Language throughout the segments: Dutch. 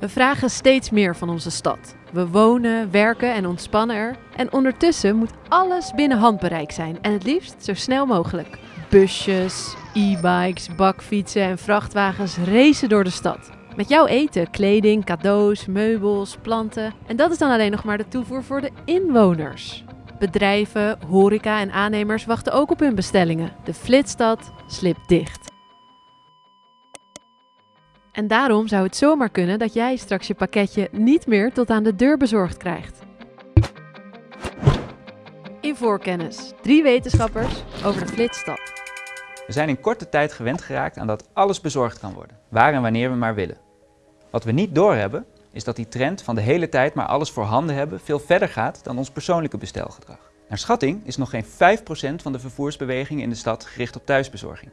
We vragen steeds meer van onze stad. We wonen, werken en ontspannen er. En ondertussen moet alles binnen handbereik zijn en het liefst zo snel mogelijk. Busjes, e-bikes, bakfietsen en vrachtwagens racen door de stad. Met jouw eten, kleding, cadeaus, meubels, planten. En dat is dan alleen nog maar de toevoer voor de inwoners. Bedrijven, horeca en aannemers wachten ook op hun bestellingen. De flitsstad slipt dicht. En daarom zou het zomaar kunnen dat jij straks je pakketje niet meer tot aan de deur bezorgd krijgt. In voorkennis, drie wetenschappers over de flitsstad. We zijn in korte tijd gewend geraakt aan dat alles bezorgd kan worden, waar en wanneer we maar willen. Wat we niet doorhebben, is dat die trend van de hele tijd maar alles voor handen hebben veel verder gaat dan ons persoonlijke bestelgedrag. Naar schatting is nog geen 5% van de vervoersbeweging in de stad gericht op thuisbezorging.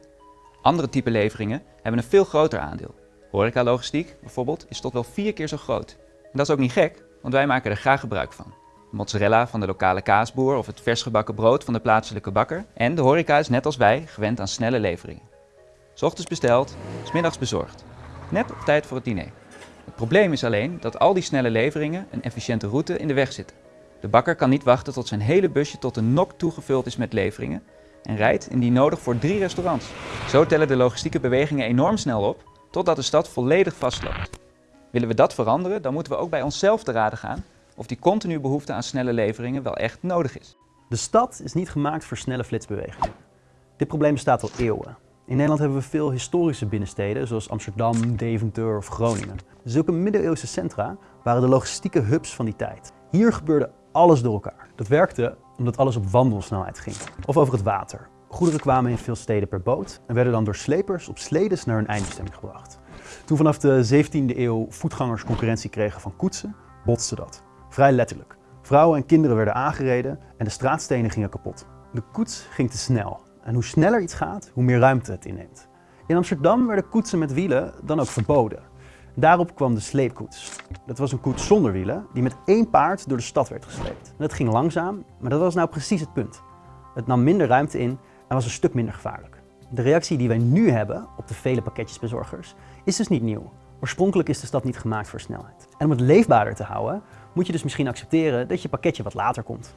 Andere type leveringen hebben een veel groter aandeel. Horecalogistiek bijvoorbeeld is tot wel vier keer zo groot. En dat is ook niet gek, want wij maken er graag gebruik van. Mozzarella van de lokale kaasboer of het versgebakken brood van de plaatselijke bakker. En de horeca is net als wij gewend aan snelle leveringen. S ochtends besteld, smiddags bezorgd. Net op tijd voor het diner. Het probleem is alleen dat al die snelle leveringen een efficiënte route in de weg zitten. De bakker kan niet wachten tot zijn hele busje tot de nok toegevuld is met leveringen en rijdt indien nodig voor drie restaurants. Zo tellen de logistieke bewegingen enorm snel op totdat de stad volledig vastloopt. Willen we dat veranderen, dan moeten we ook bij onszelf te raden gaan of die continue behoefte aan snelle leveringen wel echt nodig is. De stad is niet gemaakt voor snelle flitsbewegingen. Dit probleem bestaat al eeuwen. In Nederland hebben we veel historische binnensteden, zoals Amsterdam, Deventer of Groningen. Zulke middeleeuwse centra waren de logistieke hubs van die tijd. Hier gebeurde alles door elkaar. Dat werkte omdat alles op wandelsnelheid ging, of over het water. Goederen kwamen in veel steden per boot en werden dan door slepers op sledes naar hun eindbestemming gebracht. Toen vanaf de 17e eeuw voetgangers concurrentie kregen van koetsen, botste dat. Vrij letterlijk. Vrouwen en kinderen werden aangereden en de straatstenen gingen kapot. De koets ging te snel. En hoe sneller iets gaat, hoe meer ruimte het inneemt. In Amsterdam werden koetsen met wielen dan ook verboden. Daarop kwam de sleepkoets. Dat was een koets zonder wielen die met één paard door de stad werd gesleept. dat ging langzaam, maar dat was nou precies het punt. Het nam minder ruimte in en was een stuk minder gevaarlijk. De reactie die wij nu hebben op de vele pakketjesbezorgers is dus niet nieuw. Oorspronkelijk is de stad niet gemaakt voor snelheid. En om het leefbaarder te houden, moet je dus misschien accepteren dat je pakketje wat later komt.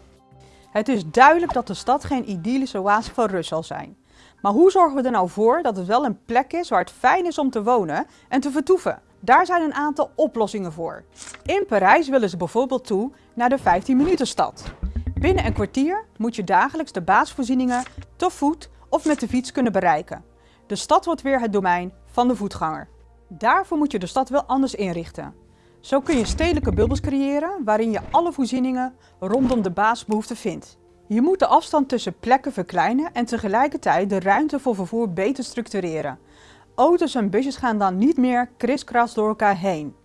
Het is duidelijk dat de stad geen idyllische oase van rust zal zijn. Maar hoe zorgen we er nou voor dat het wel een plek is waar het fijn is om te wonen en te vertoeven? Daar zijn een aantal oplossingen voor. In Parijs willen ze bijvoorbeeld toe naar de 15 minuten stad. Binnen een kwartier moet je dagelijks de basisvoorzieningen te voet of met de fiets kunnen bereiken. De stad wordt weer het domein van de voetganger. Daarvoor moet je de stad wel anders inrichten. Zo kun je stedelijke bubbels creëren waarin je alle voorzieningen rondom de basisbehoeften vindt. Je moet de afstand tussen plekken verkleinen en tegelijkertijd de ruimte voor vervoer beter structureren. Auto's en busjes gaan dan niet meer kriskras door elkaar heen.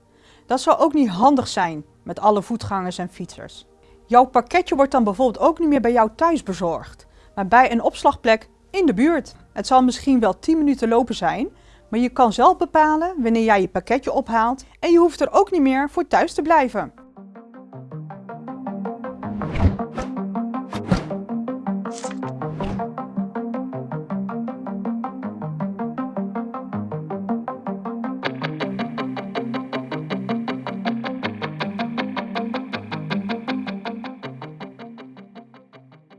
Dat zou ook niet handig zijn met alle voetgangers en fietsers. Jouw pakketje wordt dan bijvoorbeeld ook niet meer bij jou thuis bezorgd, maar bij een opslagplek in de buurt. Het zal misschien wel 10 minuten lopen zijn, maar je kan zelf bepalen wanneer jij je pakketje ophaalt en je hoeft er ook niet meer voor thuis te blijven.